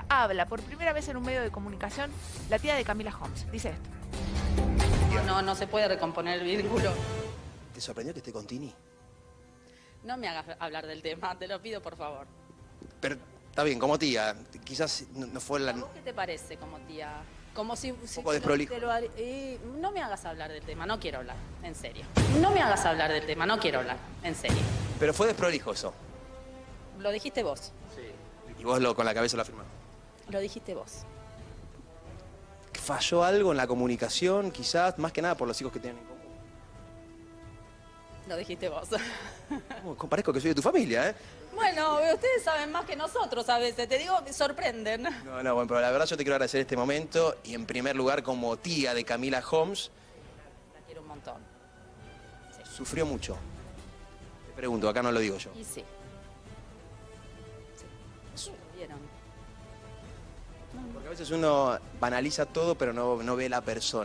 cuenta, habla por primera vez en un medio de comunicación la tía de Camila Holmes. Dice esto. No, no se puede recomponer el vínculo. ¿Te sorprendió que esté con Tini? No me hagas hablar del tema, te lo pido por favor. Pero está bien, como tía, quizás no, no fue la... ¿A vos qué te parece como tía? Como si... si poco desprolijo. te lo har- eh, no me hagas hablar del tema, no quiero hablar, en serio. No me hagas hablar del tema, no quiero hablar, en serio. Pero fue desprolijo eso. Lo dijiste vos, Y vos lo, con la cabeza lo afirmás. Lo dijiste vos. ¿Falló algo en la comunicación, quizás? Más que nada por los hijos que tienen en común. Lo dijiste vos. Oh, Parezco que soy de tu familia, ¿eh? bueno, ustedes saben más que nosotros a veces, te digo, me sorprenden. No, no, bueno, pero la verdad yo te quiero agradecer este momento y en primer lugar como tía de Camila Holmes, La quiero un montón. sufrió mucho. Te pregunto, acá no lo digo yo. Y sí. Sí. ¿Vieron? Veces uno banaliza todo pero no, no ve la persona.